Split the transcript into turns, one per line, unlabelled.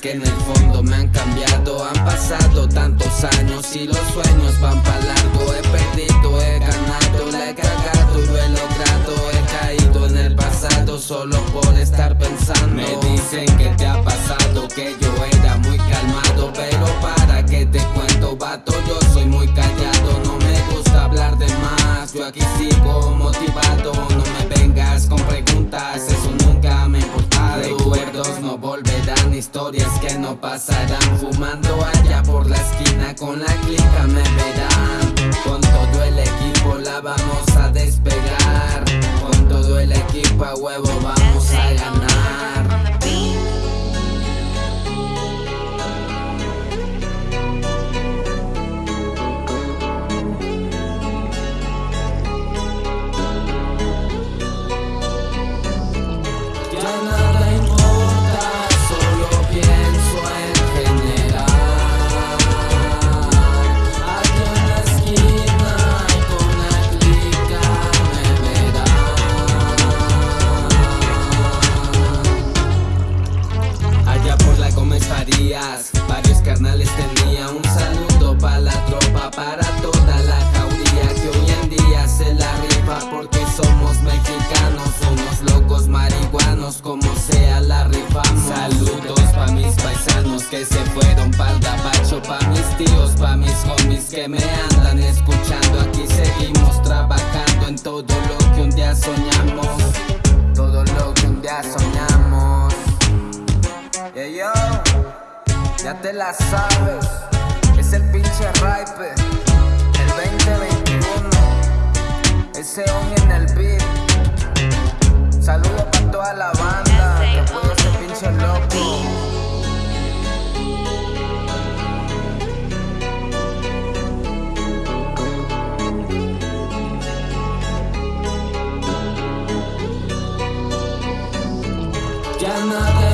que en el fondo me han cambiado. Han pasado tantos años y los sueños van para largo. He perdido, he ganado, la he cagado y lo he logrado. He caído en el pasado solo por estar pensando. Me dicen que te ha pasado, que yo era muy calmado Pero para que te cuento vato, yo soy muy callado. No me gusta hablar de más, yo aquí sigo historias que no pasarán. Fumando allá por la esquina con la clica me verán. Con todo el equipo la vamos a despegar. Con todo el equipo a huevo vamos a ganar varios carnales tenía Un saludo para la tropa, para toda la jauría Que hoy en día se la rifa porque somos mexicanos Unos locos marihuanos, como sea la rifamos. Saludos pa' mis paisanos que se fueron pa'l gabacho Pa' mis tíos, pa' mis homies que me andan escuchando. Aquí seguimos trabajando en todo lo que un día soñamos. Todo lo que un día soñamos. Yeah, yo, ya te la sabes, es el pinche ripe, el 2021, ese on en el beat. Saludos para toda la banda, que apoya ese pinche loco. Ya nada